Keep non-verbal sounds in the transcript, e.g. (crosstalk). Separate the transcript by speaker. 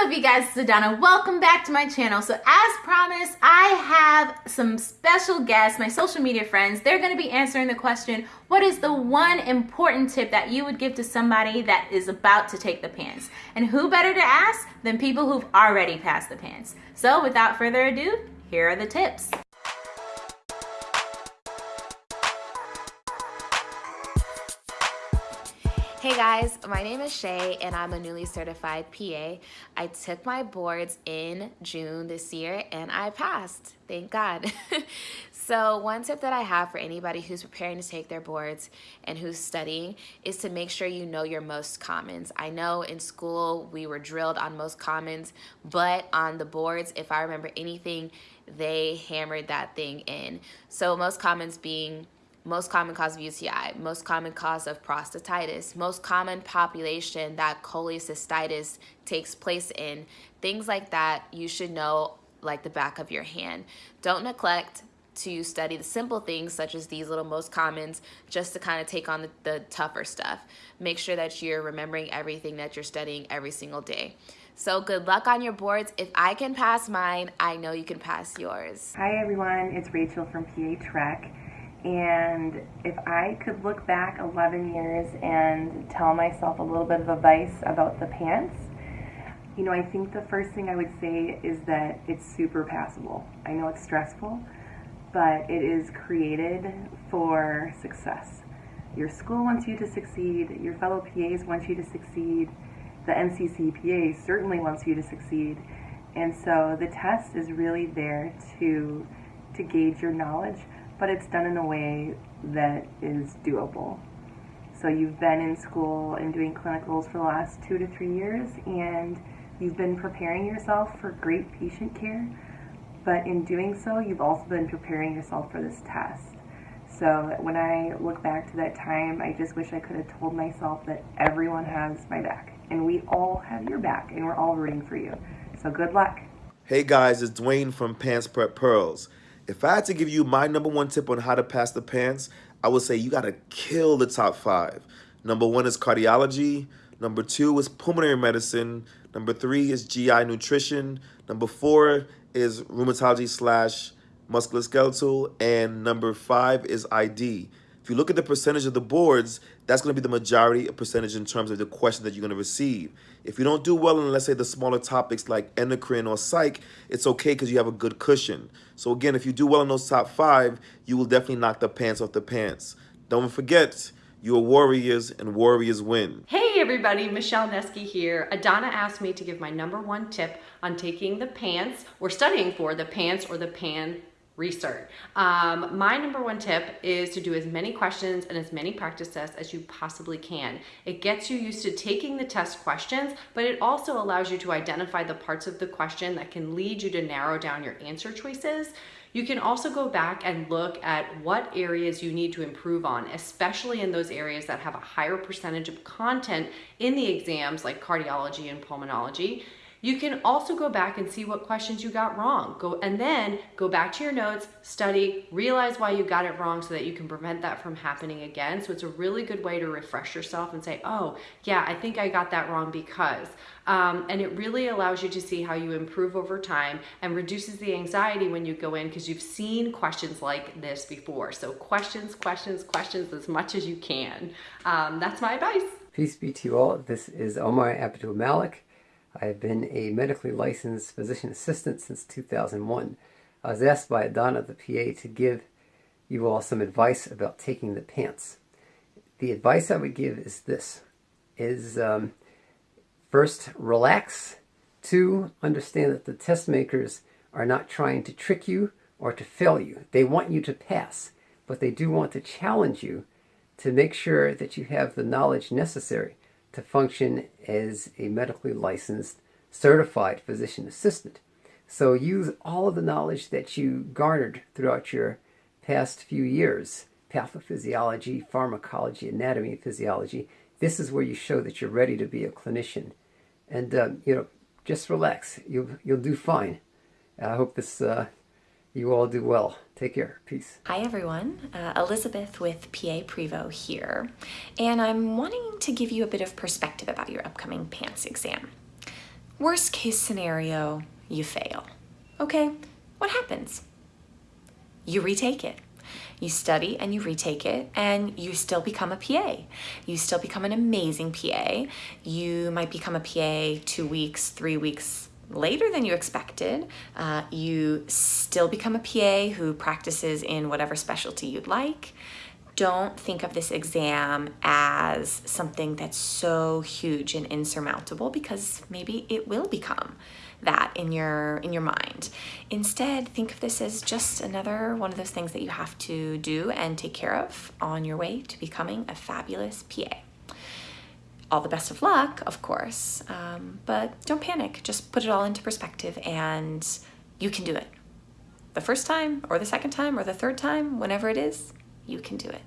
Speaker 1: up you guys, it's Adana. Welcome back to my channel. So as promised, I have some special guests, my social media friends. They're gonna be answering the question, what is the one important tip that you would give to somebody that is about to take the PANCE? And who better to ask than people who've already passed the PANCE? So without further ado, here are the tips.
Speaker 2: Hey guys, my name is Shay and I'm a newly certified PA. I took my boards in June this year and I passed, thank God. (laughs) so one tip that I have for anybody who's preparing to take their boards and who's studying is to make sure you know your most commons. I know in school we were drilled on most commons, but on the boards, if I remember anything, they hammered that thing in. So most commons being most common cause of UTI, most common cause of prostatitis, most common population that cholecystitis takes place in, things like that you should know like the back of your hand. Don't neglect to study the simple things such as these little most commons just to kind of take on the, the tougher stuff. Make sure that you're remembering everything that you're studying every single day. So good luck on your boards. If I can pass mine, I know you can pass yours.
Speaker 3: Hi everyone, it's Rachel from PA Trek. And if I could look back 11 years and tell myself a little bit of advice about the PANCE, you know, I think the first thing I would say is that it's super passable. I know it's stressful, but it is created for success. Your school wants you to succeed, your fellow PAs want you to succeed, the NCCPA certainly wants you to succeed. And so the test is really there to, to gauge your knowledge but it's done in a way that is doable. So you've been in school and doing clinicals for the last two to three years, and you've been preparing yourself for great patient care, but in doing so, you've also been preparing yourself for this test. So when I look back to that time, I just wish I could have told myself that everyone has my back, and we all have your back, and we're all rooting for you. So good luck.
Speaker 4: Hey guys, it's Dwayne from PANCE Prep Pearls. If I had to give you my number one tip on how to pass the PANCE, I would say you got to kill the top five. Number one is cardiology. Number two is pulmonary medicine. Number three is GI nutrition. Number four is rheumatology slash musculoskeletal. And number five is ID. If you look at the percentage of the boards, that's going to be the majority percentage in terms of the question that you're going to receive. If you don't do well in, let's say, the smaller topics like endocrine or psych, it's okay because you have a good cushion. So again, if you do well in those top five, you will definitely knock the pants off the PANCE. Don't forget, you are warriors and warriors win.
Speaker 5: Hey everybody, Michelle Neski here. Adana asked me to give my number one tip on taking the PANCE or studying for the PANCE or the PAN recert. Um, my number one tip is to do as many questions and as many practice tests as you possibly can. It gets you used to taking the test questions, but it also allows you to identify the parts of the question that can lead you to narrow down your answer choices. You can also go back and look at what areas you need to improve on, especially in those areas that have a higher percentage of content in the exams like cardiology and pulmonology. You can also go back and see what questions you got wrong. Go and then go back to your notes, study, realize why you got it wrong so that you can prevent that from happening again. So it's a really good way to refresh yourself and say, oh, yeah, I think I got that wrong because. Um, and it really allows you to see how you improve over time and reduces the anxiety when you go in because you've seen questions like this before. So questions, questions, questions as much as you can. Um, that's my advice.
Speaker 6: Peace be to you all. This is Omar Abdul Malik. I've been a medically licensed physician assistant since 2001. I was asked by Donna, the PA, to give you all some advice about taking the PANCE. The advice I would give is this, is um, first, relax. Two, understand that the test makers are not trying to trick you or to fail you. They want you to pass, but they do want to challenge you to make sure that you have the knowledge necessary to function as a medically licensed certified physician assistant. So use all of the knowledge that you garnered throughout your past few years, pathophysiology, pharmacology, anatomy, and physiology. This is where you show that you're ready to be a clinician. And, uh, you know, just relax. You'll, you'll do fine. I hope this uh, you all do well. Take care. Peace.
Speaker 7: Hi everyone, uh, Elizabeth with PA Prevo here, and I'm wanting to give you a bit of perspective about your upcoming PANCE exam. Worst case scenario, you fail. Okay, what happens? You retake it. You study and you retake it, and you still become a PA. You still become an amazing PA. You might become a PA two weeks, three weeks later than you expected. Uh, you still become a PA who practices in whatever specialty you'd like. Don't think of this exam as something that's so huge and insurmountable because maybe it will become that in your in your mind. Instead, think of this as just another one of those things that you have to do and take care of on your way to becoming a fabulous PA. All the best of luck, of course, um, but don't panic. Just put it all into perspective and you can do it. The first time, or the second time, or the third time, whenever it is, you can do it.